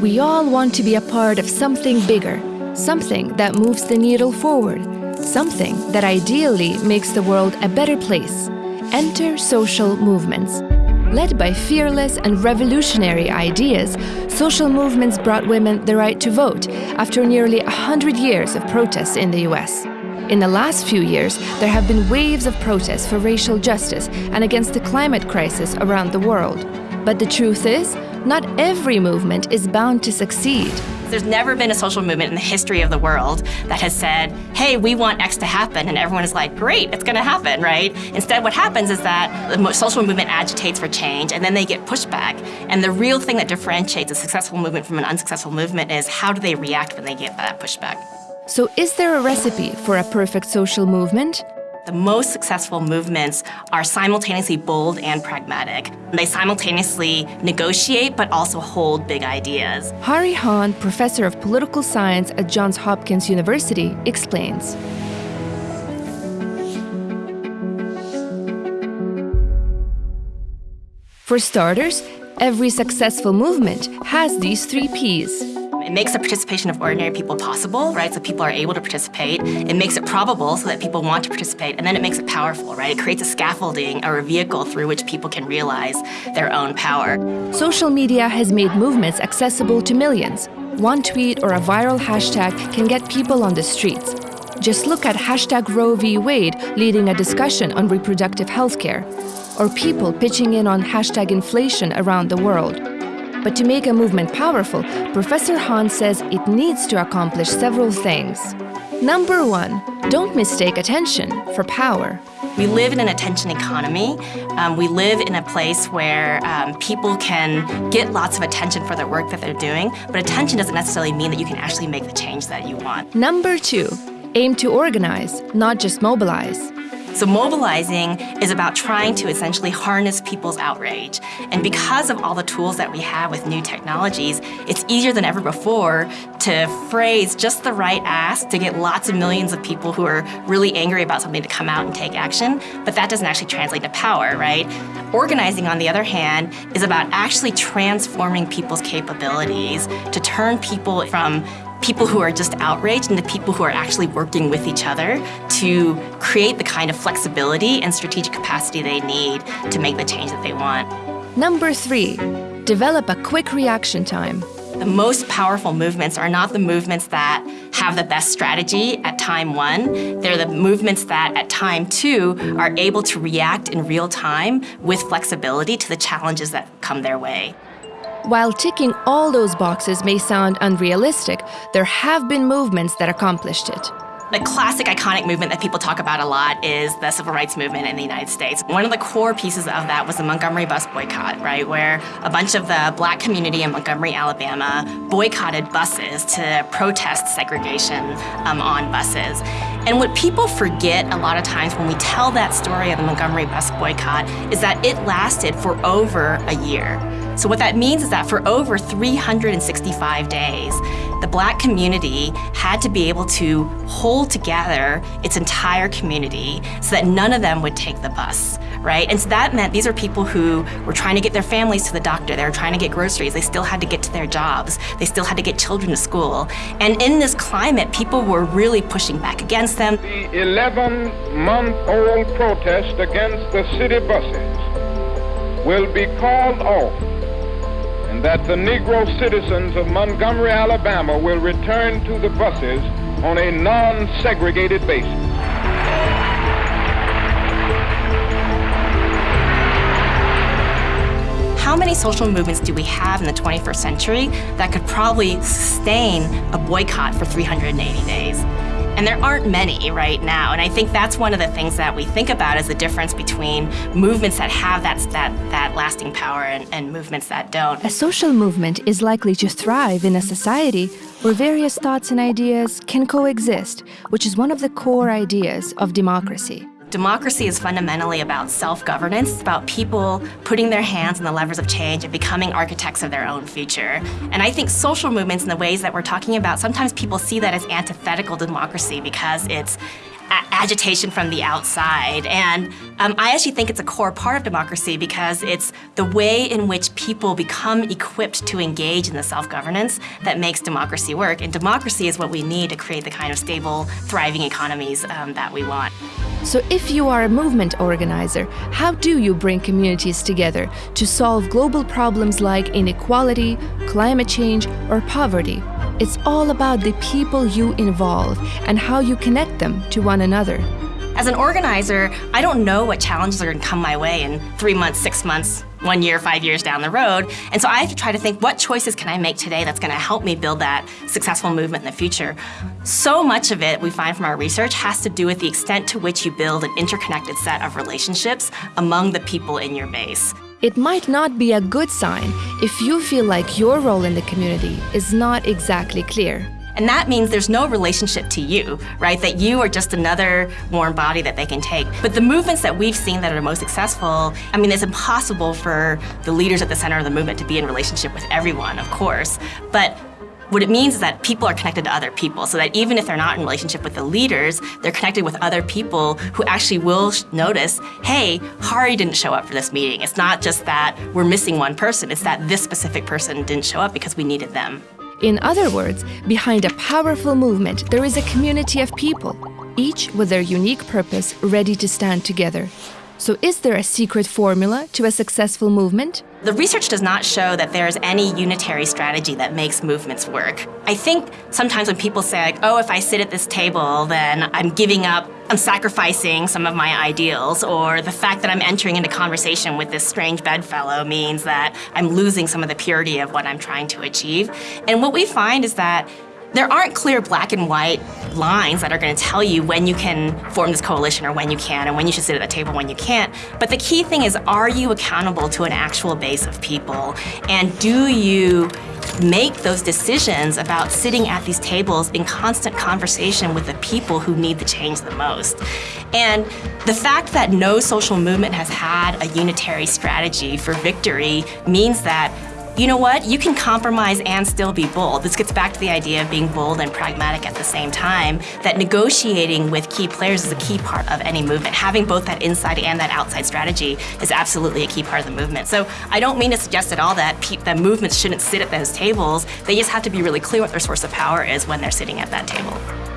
We all want to be a part of something bigger, something that moves the needle forward, something that ideally makes the world a better place. Enter social movements. Led by fearless and revolutionary ideas, social movements brought women the right to vote after nearly 100 years of protests in the US. In the last few years, there have been waves of protests for racial justice and against the climate crisis around the world. But the truth is, not every movement is bound to succeed. There's never been a social movement in the history of the world that has said, hey, we want X to happen, and everyone is like, great, it's gonna happen, right? Instead, what happens is that the social movement agitates for change, and then they get pushback. And the real thing that differentiates a successful movement from an unsuccessful movement is how do they react when they get that pushback. So is there a recipe for a perfect social movement? The most successful movements are simultaneously bold and pragmatic. They simultaneously negotiate but also hold big ideas. Hahrie Han, professor of political science at Johns Hopkins University, explains. For starters, every successful movement has these three Ps it makes the participation of ordinary people possible, right? So people are able to participate. It makes it probable so that people want to participate. And then it makes it powerful, right? It creates a scaffolding or a vehicle through which people can realize their own power. Social media has made movements accessible to millions. One tweet or a viral hashtag can get people on the streets. Just look at hashtag Roe v. Wade leading a discussion on reproductive health care, or people pitching in on hashtag inflation around the world. But to make a movement powerful, Professor Han says it needs to accomplish several things. Number one, don't mistake attention for power. We live in an attention economy. Um, we live in a place where um, people can get lots of attention for the work that they're doing, but attention doesn't necessarily mean that you can actually make the change that you want. Number two, aim to organize, not just mobilize. So mobilizing is about trying to essentially harness people's outrage. And because of all the tools that we have with new technologies, it's easier than ever before to phrase just the right ask to get lots of millions of people who are really angry about something to come out and take action, but that doesn't actually translate to power, right? Organizing, on the other hand, is about actually transforming people's capabilities to turn people from people who are just outraged and the people who are actually working with each other to create the kind of flexibility and strategic capacity they need to make the change that they want. Number three, develop a quick reaction time. The most powerful movements are not the movements that have the best strategy at time one. They're the movements that at time two are able to react in real time with flexibility to the challenges that come their way. While ticking all those boxes may sound unrealistic, there have been movements that accomplished it. The classic iconic movement that people talk about a lot is the civil rights movement in the United States. One of the core pieces of that was the Montgomery bus boycott, right, where a bunch of the black community in Montgomery, Alabama boycotted buses to protest segregation um, on buses. And what people forget a lot of times when we tell that story of the Montgomery bus boycott is that it lasted for over a year. So what that means is that for over 365 days, the black community had to be able to hold together its entire community so that none of them would take the bus, right? And so that meant these are people who were trying to get their families to the doctor, they were trying to get groceries, they still had to get to their jobs, they still had to get children to school. And in this climate, people were really pushing back against them. The 11-month-old protest against the city buses will be called off and that the Negro citizens of Montgomery, Alabama will return to the buses on a non-segregated basis. How many social movements do we have in the 21st century that could probably sustain a boycott for 380 days? And there aren't many right now. And I think that's one of the things that we think about is the difference between movements that have that, that, that lasting power and, and movements that don't. A social movement is likely to thrive in a society where various thoughts and ideas can coexist, which is one of the core ideas of democracy. Democracy is fundamentally about self-governance. About people putting their hands on the levers of change and becoming architects of their own future. And I think social movements in the ways that we're talking about, sometimes people see that as antithetical to democracy because it's agitation from the outside. And um, I actually think it's a core part of democracy because it's the way in which people become equipped to engage in the self-governance that makes democracy work. And democracy is what we need to create the kind of stable, thriving economies um, that we want. So if you are a movement organizer, how do you bring communities together to solve global problems like inequality, climate change, or poverty? It's all about the people you involve and how you connect them to one another. As an organizer, I don't know what challenges are going to come my way in three months, six months, one year, five years down the road. And so I have to try to think, what choices can I make today that's going to help me build that successful movement in the future? So much of it, we find from our research, has to do with the extent to which you build an interconnected set of relationships among the people in your base. It might not be a good sign if you feel like your role in the community is not exactly clear. And that means there's no relationship to you, right? That you are just another warm body that they can take. But the movements that we've seen that are most successful, I mean, it's impossible for the leaders at the center of the movement to be in relationship with everyone, of course. But what it means is that people are connected to other people, so that even if they're not in relationship with the leaders, they're connected with other people who actually will notice, hey, Hahrie didn't show up for this meeting. It's not just that we're missing one person, it's that this specific person didn't show up because we needed them. In other words, behind a powerful movement, there is a community of people, each with their unique purpose ready to stand together. So is there a secret formula to a successful movement? The research does not show that there's any unitary strategy that makes movements work. I think sometimes when people say, like, oh, if I sit at this table, then I'm giving up, I'm sacrificing some of my ideals, or the fact that I'm entering into conversation with this strange bedfellow means that I'm losing some of the purity of what I'm trying to achieve. And what we find is that there aren't clear black and white lines that are going to tell you when you can form this coalition or when you can and when you should sit at the table when you can't. But the key thing is, are you accountable to an actual base of people? And do you make those decisions about sitting at these tables in constant conversation with the people who need the change the most. And the fact that no social movement has had a unitary strategy for victory means that you know what? You can compromise and still be bold. This gets back to the idea of being bold and pragmatic at the same time, that negotiating with key players is a key part of any movement. Having both that inside and that outside strategy is absolutely a key part of the movement. So I don't mean to suggest at all that, that movements shouldn't sit at those tables. They just have to be really clear what their source of power is when they're sitting at that table.